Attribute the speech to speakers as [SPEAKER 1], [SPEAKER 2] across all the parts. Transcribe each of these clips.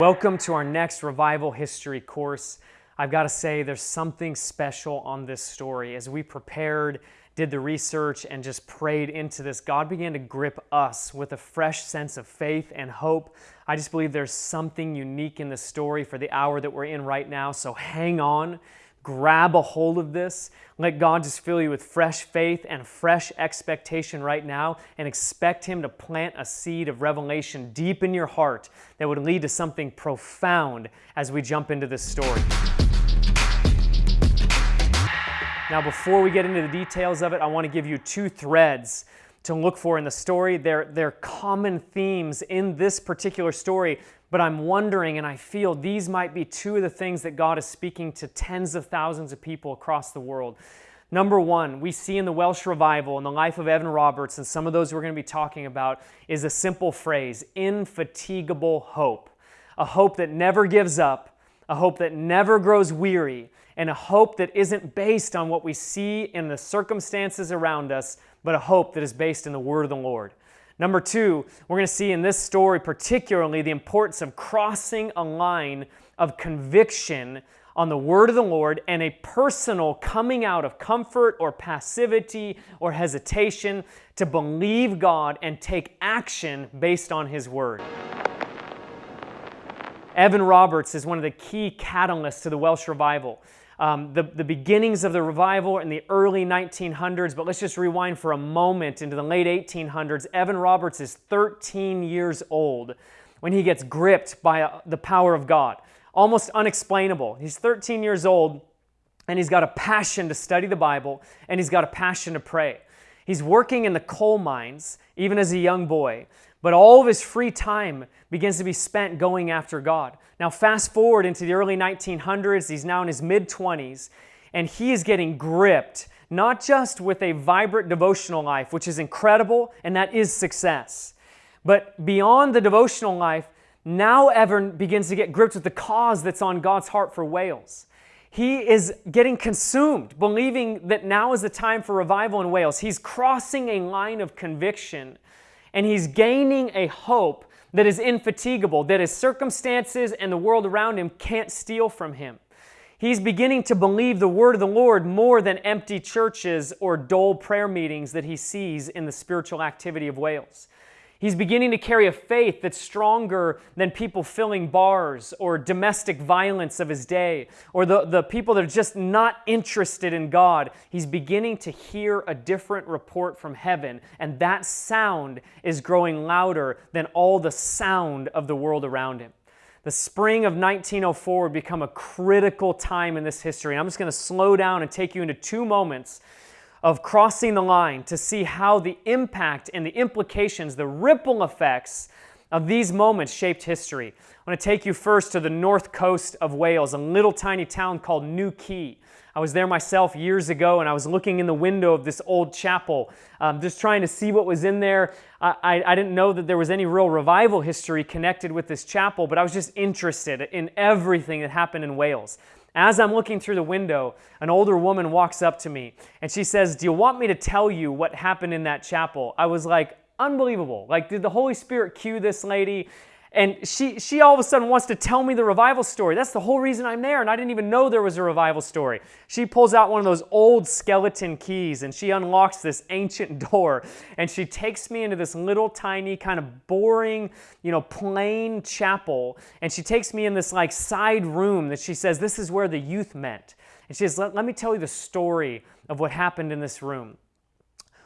[SPEAKER 1] Welcome to our next revival history course. I've got to say, there's something special on this story. As we prepared, did the research, and just prayed into this, God began to grip us with a fresh sense of faith and hope. I just believe there's something unique in the story for the hour that we're in right now. So hang on grab a hold of this. Let God just fill you with fresh faith and fresh expectation right now and expect Him to plant a seed of revelation deep in your heart that would lead to something profound as we jump into this story. Now, before we get into the details of it, I want to give you two threads to look for in the story. They're, they're common themes in this particular story but I'm wondering and I feel these might be two of the things that God is speaking to tens of thousands of people across the world. Number one, we see in the Welsh revival in the life of Evan Roberts, and some of those we're going to be talking about, is a simple phrase infatigable hope. A hope that never gives up, a hope that never grows weary, and a hope that isn't based on what we see in the circumstances around us, but a hope that is based in the Word of the Lord. Number two, we're going to see in this story particularly the importance of crossing a line of conviction on the word of the Lord and a personal coming out of comfort or passivity or hesitation to believe God and take action based on His word. Evan Roberts is one of the key catalysts to the Welsh revival um, the, the beginnings of the revival in the early 1900s, but let's just rewind for a moment into the late 1800s. Evan Roberts is 13 years old when he gets gripped by uh, the power of God. Almost unexplainable. He's 13 years old and he's got a passion to study the Bible and he's got a passion to pray. He's working in the coal mines even as a young boy, but all of his free time begins to be spent going after God. Now, fast forward into the early 1900s, he's now in his mid 20s, and he is getting gripped not just with a vibrant devotional life, which is incredible and that is success, but beyond the devotional life, now Evan begins to get gripped with the cause that's on God's heart for Wales. He is getting consumed, believing that now is the time for revival in Wales. He's crossing a line of conviction and he's gaining a hope that is infatigable, that his circumstances and the world around him can't steal from him. He's beginning to believe the word of the Lord more than empty churches or dull prayer meetings that he sees in the spiritual activity of Wales. He's beginning to carry a faith that's stronger than people filling bars or domestic violence of his day or the, the people that are just not interested in God. He's beginning to hear a different report from heaven, and that sound is growing louder than all the sound of the world around him. The spring of 1904 would become a critical time in this history. I'm just going to slow down and take you into two moments of crossing the line to see how the impact and the implications, the ripple effects of these moments shaped history. I want to take you first to the north coast of Wales, a little tiny town called New Quay. I was there myself years ago and I was looking in the window of this old chapel, um, just trying to see what was in there. I, I, I didn't know that there was any real revival history connected with this chapel, but I was just interested in everything that happened in Wales. As I'm looking through the window, an older woman walks up to me and she says, Do you want me to tell you what happened in that chapel? I was like, Unbelievable. Like, did the Holy Spirit cue this lady? And she, she all of a sudden wants to tell me the revival story. That's the whole reason I'm there, and I didn't even know there was a revival story. She pulls out one of those old skeleton keys and she unlocks this ancient door, and she takes me into this little tiny, kind of boring, you know, plain chapel, and she takes me in this like side room that she says, This is where the youth met. And she says, Let, let me tell you the story of what happened in this room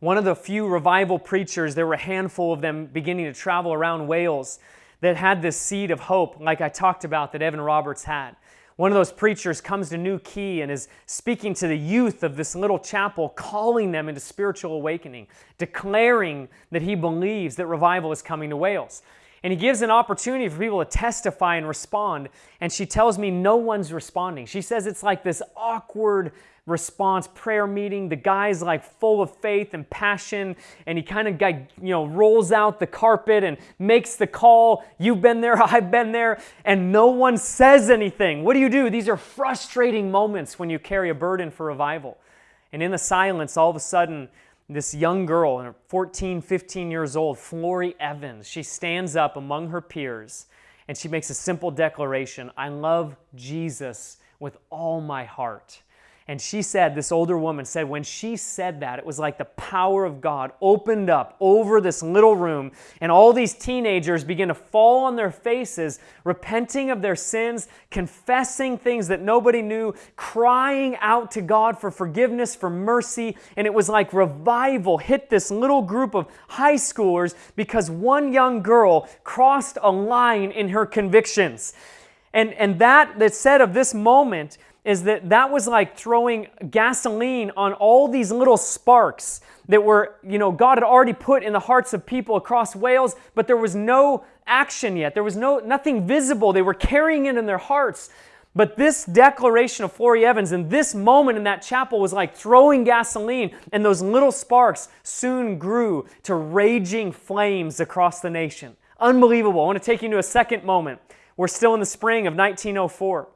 [SPEAKER 1] one of the few revival preachers, there were a handful of them beginning to travel around Wales that had this seed of hope, like I talked about, that Evan Roberts had. One of those preachers comes to New Quay and is speaking to the youth of this little chapel, calling them into spiritual awakening, declaring that he believes that revival is coming to Wales. And he gives an opportunity for people to testify and respond. And she tells me no one's responding. She says it's like this awkward, response prayer meeting. The guy's like full of faith and passion, and he kind of guy, you know rolls out the carpet and makes the call. You've been there, I've been there, and no one says anything. What do you do? These are frustrating moments when you carry a burden for revival. And in the silence, all of a sudden, this young girl, 14, 15 years old, Florrie Evans, she stands up among her peers and she makes a simple declaration I love Jesus with all my heart. And she said, this older woman said, when she said that, it was like the power of God opened up over this little room, and all these teenagers began to fall on their faces, repenting of their sins, confessing things that nobody knew, crying out to God for forgiveness, for mercy. And it was like revival hit this little group of high schoolers because one young girl crossed a line in her convictions. And, and that that said of this moment is that that was like throwing gasoline on all these little sparks that were, you know, God had already put in the hearts of people across Wales, but there was no action yet. There was no nothing visible. They were carrying it in their hearts. But this declaration of Florrie Evans and this moment in that chapel was like throwing gasoline, and those little sparks soon grew to raging flames across the nation. Unbelievable. I want to take you to a second moment. We're still in the spring of 1904.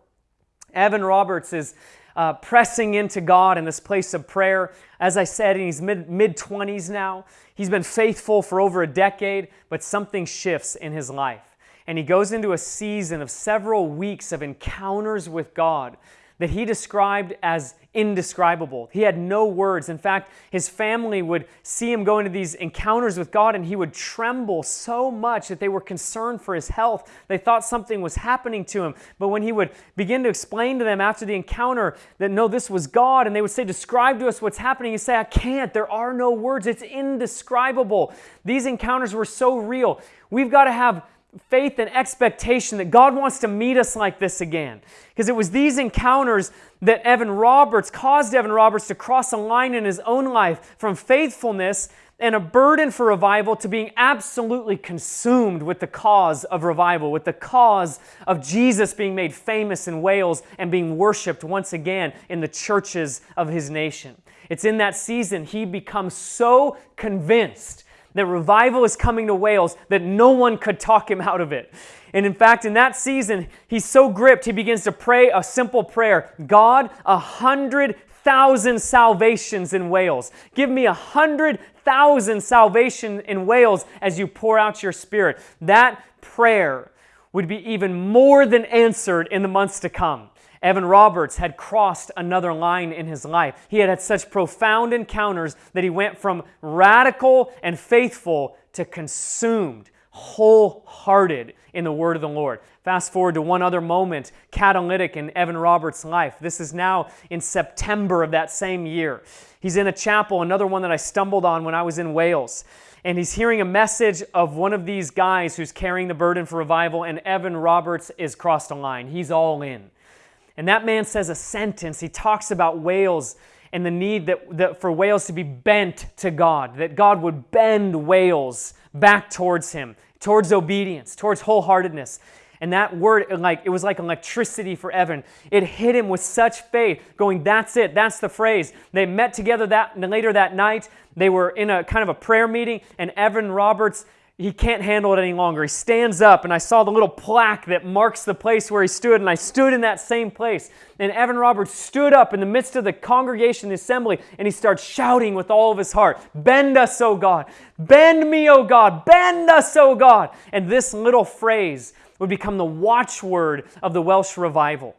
[SPEAKER 1] Evan Roberts is uh, pressing into God in this place of prayer. As I said, he's mid 20s now. He's been faithful for over a decade, but something shifts in his life. And he goes into a season of several weeks of encounters with God that he described as indescribable. He had no words. In fact, his family would see him go into these encounters with God and he would tremble so much that they were concerned for his health. They thought something was happening to him. But when he would begin to explain to them after the encounter that no, this was God, and they would say, Describe to us what's happening, he'd say, I can't. There are no words. It's indescribable. These encounters were so real. We've got to have faith and expectation that God wants to meet us like this again. Because it was these encounters that Evan Roberts caused Evan Roberts to cross a line in his own life from faithfulness and a burden for revival to being absolutely consumed with the cause of revival, with the cause of Jesus being made famous in Wales and being worshiped once again in the churches of his nation. It's in that season he becomes so convinced that revival is coming to Wales that no one could talk him out of it. And in fact, in that season, he's so gripped, he begins to pray a simple prayer God, a hundred thousand salvations in Wales. Give me a hundred thousand salvation in Wales as you pour out your spirit. That prayer would be even more than answered in the months to come. Evan Roberts had crossed another line in his life. He had had such profound encounters that he went from radical and faithful to consumed, wholehearted in the word of the Lord. Fast forward to one other moment, catalytic in Evan Roberts' life. This is now in September of that same year. He's in a chapel, another one that I stumbled on when I was in Wales. And he's hearing a message of one of these guys who's carrying the burden for revival, and Evan Roberts is crossed a line. He's all in. And that man says a sentence. He talks about Wales and the need that, that for Wales to be bent to God, that God would bend Wales back towards Him, towards obedience, towards wholeheartedness. And that word, like it was like electricity for Evan. It hit him with such faith, going, "That's it. That's the phrase." They met together that later that night. They were in a kind of a prayer meeting, and Evan Roberts he can't handle it any longer. He stands up, and I saw the little plaque that marks the place where he stood, and I stood in that same place. And Evan Roberts stood up in the midst of the congregation, the assembly, and he starts shouting with all of his heart Bend us, O God! Bend me, O God! Bend us, O God! And this little phrase would become the watchword of the Welsh revival.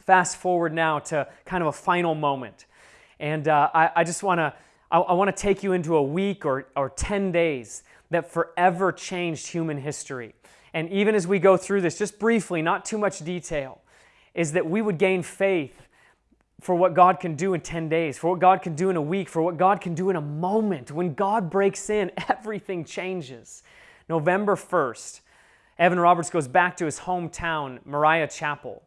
[SPEAKER 1] Fast forward now to kind of a final moment. And uh, I, I, just want to I, I want to take you into a week or, or 10 days that forever changed human history. And even as we go through this, just briefly, not too much detail, is that we would gain faith for what God can do in 10 days, for what God can do in a week, for what God can do in a moment. When God breaks in, everything changes. November 1st, Evan Roberts goes back to his hometown, Moriah Chapel,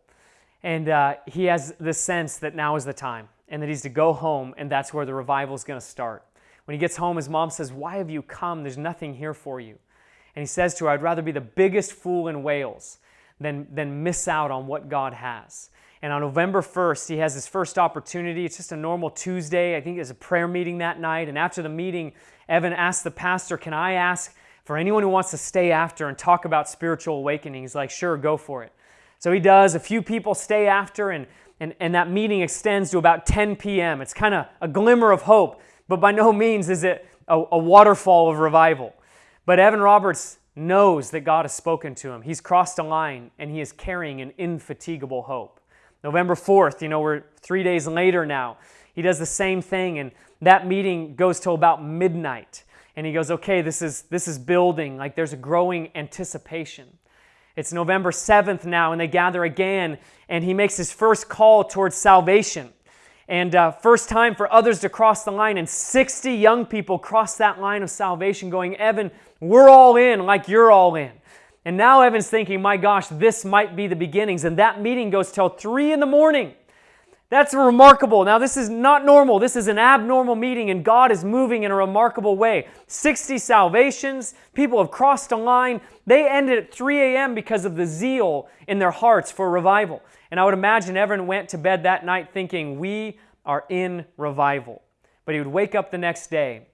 [SPEAKER 1] and uh, he has the sense that now is the time and that he's to go home, and that's where the revival is going to start. When he gets home, his mom says, Why have you come? There's nothing here for you. And he says to her, I'd rather be the biggest fool in Wales than, than miss out on what God has. And on November 1st, he has his first opportunity. It's just a normal Tuesday. I think there's a prayer meeting that night. And after the meeting, Evan asks the pastor, Can I ask for anyone who wants to stay after and talk about spiritual awakening? He's like, Sure, go for it. So he does. A few people stay after, and, and, and that meeting extends to about 10 p.m. It's kind of a glimmer of hope but by no means is it a, a waterfall of revival. But Evan Roberts knows that God has spoken to him. He's crossed a line and he is carrying an infatigable hope. November 4th, you know, we're three days later now. He does the same thing, and that meeting goes till about midnight. And he goes, okay, this is, this is building. Like there's a growing anticipation. It's November 7th now, and they gather again, and he makes his first call towards salvation. And uh, first time for others to cross the line, and 60 young people cross that line of salvation, going, Evan, we're all in like you're all in. And now Evan's thinking, my gosh, this might be the beginnings. And that meeting goes till 3 in the morning. That's remarkable. Now, this is not normal. This is an abnormal meeting, and God is moving in a remarkable way. 60 salvations, people have crossed a line. They ended at 3 a.m. because of the zeal in their hearts for revival. And I would imagine Evan went to bed that night thinking, We are in revival. But he would wake up the next day,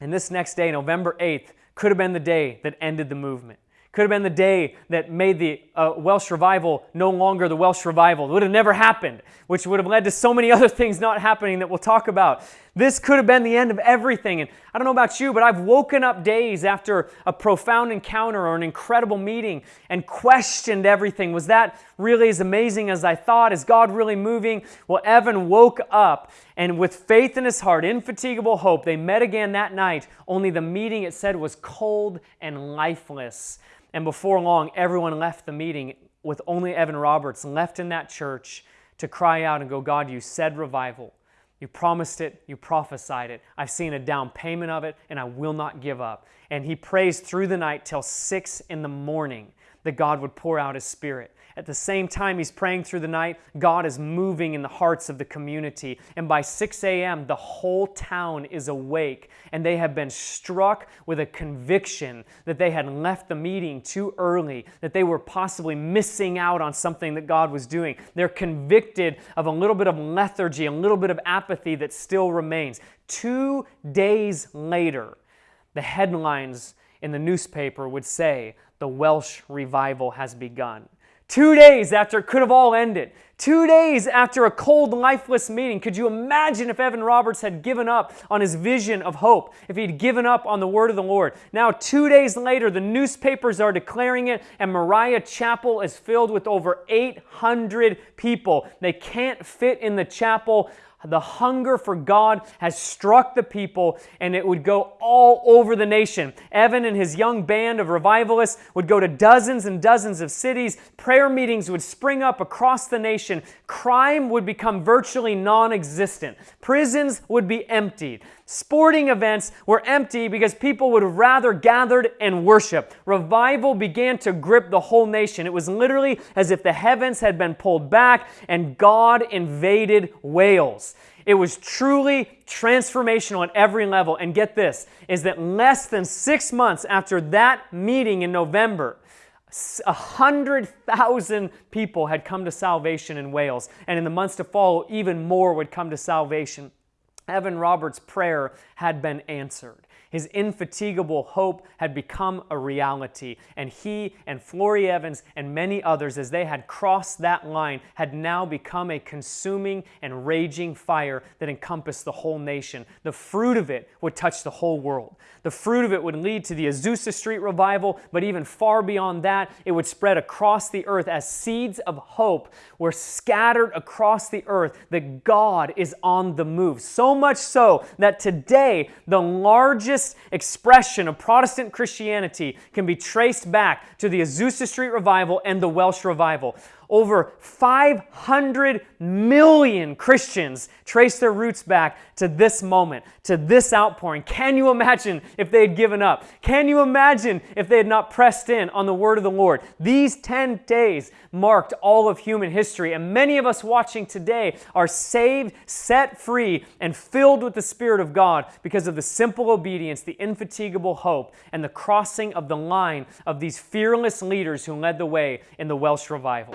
[SPEAKER 1] and this next day, November 8th, could have been the day that ended the movement. Could have been the day that made the uh, Welsh revival no longer the Welsh revival. It would have never happened, which would have led to so many other things not happening that we'll talk about. This could have been the end of everything. And I don't know about you, but I've woken up days after a profound encounter or an incredible meeting and questioned everything. Was that really as amazing as I thought? Is God really moving? Well, Evan woke up and with faith in his heart, infatigable hope, they met again that night. Only the meeting, it said, was cold and lifeless. And before long, everyone left the meeting with only Evan Roberts left in that church to cry out and go, God, you said revival. You promised it, you prophesied it. I've seen a down payment of it, and I will not give up. And he prays through the night till six in the morning that God would pour out his spirit. At the same time, he's praying through the night. God is moving in the hearts of the community. And by 6 a.m., the whole town is awake and they have been struck with a conviction that they had left the meeting too early, that they were possibly missing out on something that God was doing. They're convicted of a little bit of lethargy, a little bit of apathy that still remains. Two days later, the headlines in the newspaper would say, The Welsh revival has begun. Two days after it could have all ended. Two days after a cold, lifeless meeting. Could you imagine if Evan Roberts had given up on his vision of hope, if he'd given up on the word of the Lord? Now, two days later, the newspapers are declaring it, and Moriah Chapel is filled with over 800 people. They can't fit in the chapel the hunger for God has struck the people and it would go all over the nation. Evan and his young band of revivalists would go to dozens and dozens of cities. Prayer meetings would spring up across the nation. Crime would become virtually non existent. Prisons would be emptied. Sporting events were empty because people would rather gathered and worship. Revival began to grip the whole nation. It was literally as if the heavens had been pulled back and God invaded Wales. It was truly transformational at every level. And get this is that less than six months after that meeting in November, a hundred thousand people had come to salvation in Wales, and in the months to follow, even more would come to salvation. Evan Roberts' prayer had been answered. His infatigable hope had become a reality, and he and Florrie Evans and many others, as they had crossed that line, had now become a consuming and raging fire that encompassed the whole nation. The fruit of it would touch the whole world. The fruit of it would lead to the Azusa Street revival, but even far beyond that, it would spread across the earth as seeds of hope were scattered across the earth that God is on the move. So much so that today, the largest expression of Protestant Christianity can be traced back to the Azusa Street Revival and the Welsh Revival. Over 500 million Christians trace their roots back to this moment, to this outpouring. Can you imagine if they had given up? Can you imagine if they had not pressed in on the word of the Lord? These 10 days marked all of human history, and many of us watching today are saved, set free, and filled with the Spirit of God because of the simple obedience, the infatigable hope, and the crossing of the line of these fearless leaders who led the way in the Welsh revival.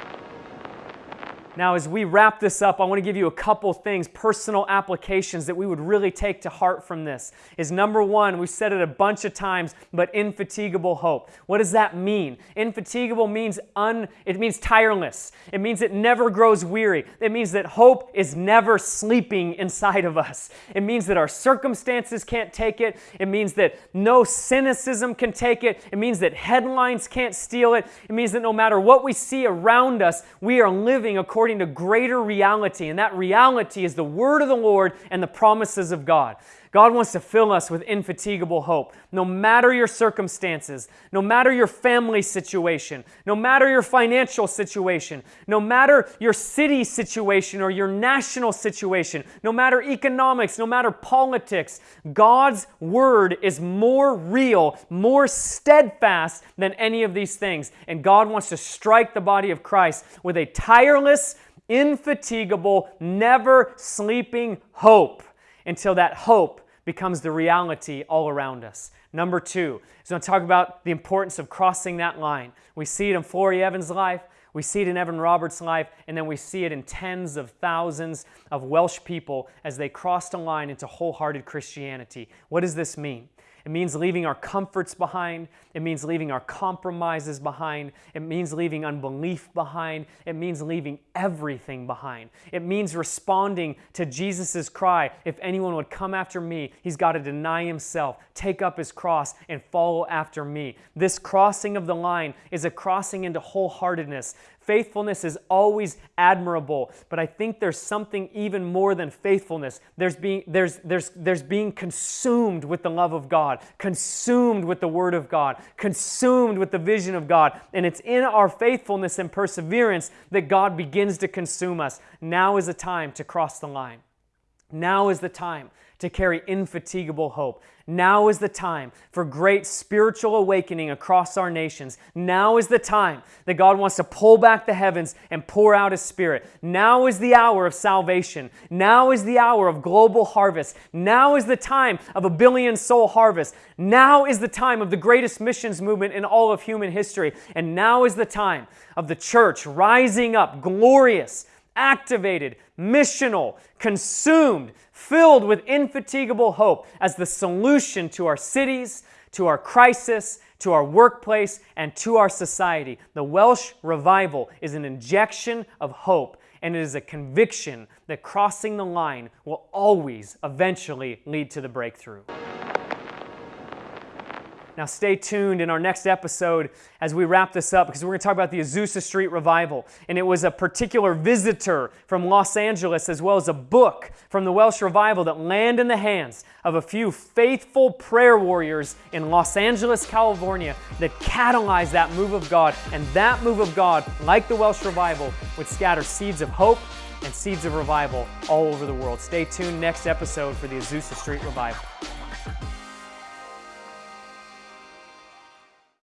[SPEAKER 1] Now, as we wrap this up, I want to give you a couple things, personal applications that we would really take to heart from this. Is number one, we've said it a bunch of times, but infatigable hope. What does that mean? Infatigable means un, it means tireless. It means it never grows weary. It means that hope is never sleeping inside of us. It means that our circumstances can't take it. It means that no cynicism can take it. It means that headlines can't steal it. It means that no matter what we see around us, we are living according according to greater reality, and that reality is the word of the Lord and the promises of God. God wants to fill us with infatigable hope. No matter your circumstances, no matter your family situation, no matter your financial situation, no matter your city situation or your national situation, no matter economics, no matter politics, God's word is more real, more steadfast than any of these things. And God wants to strike the body of Christ with a tireless, infatigable, never sleeping hope until that hope becomes the reality all around us. Number two is going to talk about the importance of crossing that line. We see it in Florrie Evans' life, we see it in Evan Roberts' life, and then we see it in tens of thousands of Welsh people as they crossed a line into wholehearted Christianity. What does this mean? It means leaving our comforts behind. It means leaving our compromises behind. It means leaving unbelief behind. It means leaving everything behind. It means responding to Jesus' cry if anyone would come after me, he's got to deny himself, take up his cross, and follow after me. This crossing of the line is a crossing into wholeheartedness. Faithfulness is always admirable, but I think there's something even more than faithfulness. There's being, there's, there's, there's being consumed with the love of God, consumed with the Word of God, consumed with the vision of God. And it's in our faithfulness and perseverance that God begins to consume us. Now is the time to cross the line. Now is the time to carry infatigable hope. Now is the time for great spiritual awakening across our nations. Now is the time that God wants to pull back the heavens and pour out His Spirit. Now is the hour of salvation. Now is the hour of global harvest. Now is the time of a billion soul harvest. Now is the time of the greatest missions movement in all of human history. And now is the time of the church rising up glorious activated, missional, consumed, filled with infatigable hope as the solution to our cities, to our crisis, to our workplace, and to our society. The Welsh revival is an injection of hope, and it is a conviction that crossing the line will always eventually lead to the breakthrough. Now, stay tuned in our next episode as we wrap this up because we're going to talk about the Azusa Street Revival. And it was a particular visitor from Los Angeles as well as a book from the Welsh Revival that landed in the hands of a few faithful prayer warriors in Los Angeles, California that catalyzed that move of God. And that move of God, like the Welsh Revival, would scatter seeds of hope and seeds of revival all over the world. Stay tuned next episode for the Azusa Street Revival.